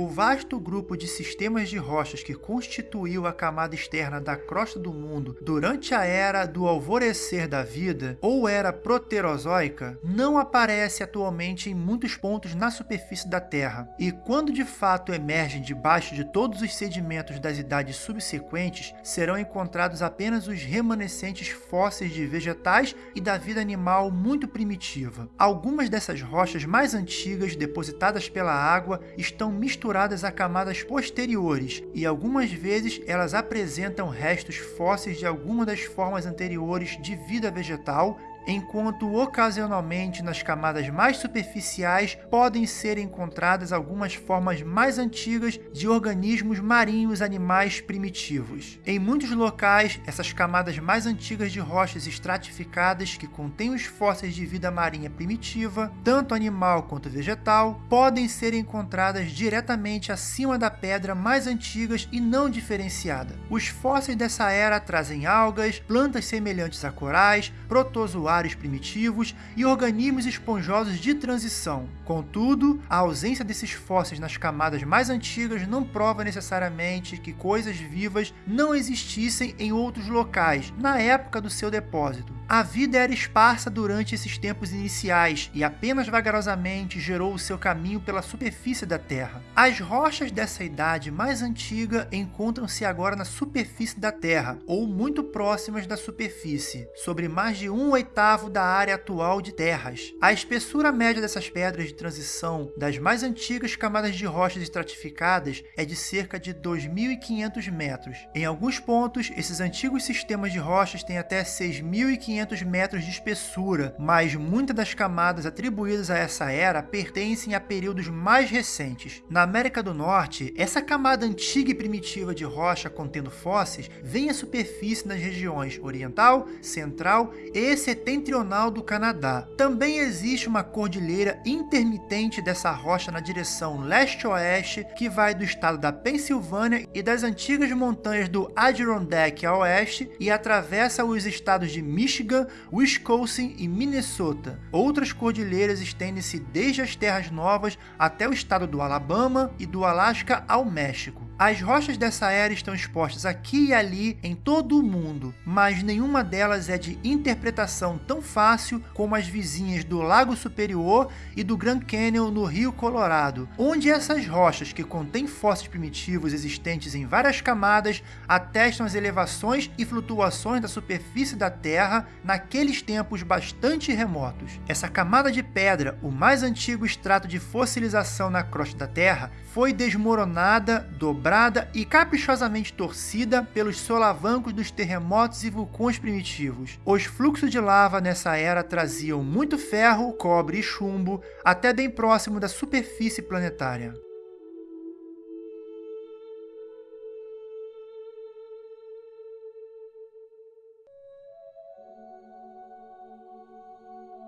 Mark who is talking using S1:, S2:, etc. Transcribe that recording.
S1: O vasto grupo de sistemas de rochas que constituiu a camada externa da crosta do mundo durante a era do alvorecer da vida, ou era proterozoica, não aparece atualmente em muitos pontos na superfície da Terra, e quando de fato emergem debaixo de todos os sedimentos das idades subsequentes, serão encontrados apenas os remanescentes fósseis de vegetais e da vida animal muito primitiva. Algumas dessas rochas mais antigas, depositadas pela água, estão misturadas a camadas posteriores, e algumas vezes elas apresentam restos fósseis de alguma das formas anteriores de vida vegetal enquanto ocasionalmente nas camadas mais superficiais podem ser encontradas algumas formas mais antigas de organismos marinhos animais primitivos. Em muitos locais, essas camadas mais antigas de rochas estratificadas que contêm os fósseis de vida marinha primitiva, tanto animal quanto vegetal, podem ser encontradas diretamente acima da pedra mais antigas e não diferenciada. Os fósseis dessa era trazem algas, plantas semelhantes a corais, protozoários primitivos e organismos esponjosos de transição. Contudo, a ausência desses fósseis nas camadas mais antigas não prova necessariamente que coisas vivas não existissem em outros locais na época do seu depósito. A vida era esparsa durante esses tempos iniciais e apenas vagarosamente gerou o seu caminho pela superfície da Terra. As rochas dessa idade mais antiga encontram-se agora na superfície da Terra, ou muito próximas da superfície, sobre mais de um oitavo da área atual de terras. A espessura média dessas pedras de transição das mais antigas camadas de rochas estratificadas é de cerca de 2.500 metros. Em alguns pontos, esses antigos sistemas de rochas têm até 6.500 500 metros de espessura, mas muitas das camadas atribuídas a essa era pertencem a períodos mais recentes. Na América do Norte, essa camada antiga e primitiva de rocha contendo fósseis vem à superfície nas regiões oriental, central e setentrional do Canadá. Também existe uma cordilheira intermitente dessa rocha na direção leste-oeste que vai do estado da Pensilvânia e das antigas montanhas do Adirondack a oeste e atravessa os estados de Michigan Michigan, Wisconsin e Minnesota. Outras cordilheiras estendem-se desde as Terras Novas até o estado do Alabama e do Alasca ao México. As rochas dessa era estão expostas aqui e ali em todo o mundo, mas nenhuma delas é de interpretação tão fácil como as vizinhas do Lago Superior e do Grand Canyon no Rio Colorado, onde essas rochas que contêm fósseis primitivos existentes em várias camadas atestam as elevações e flutuações da superfície da Terra naqueles tempos bastante remotos. Essa camada de pedra, o mais antigo extrato de fossilização na crosta da Terra, foi desmoronada, dobrada e caprichosamente torcida pelos solavancos dos terremotos e vulcões primitivos. Os fluxos de lava nessa era traziam muito ferro, cobre e chumbo até bem próximo da superfície planetária.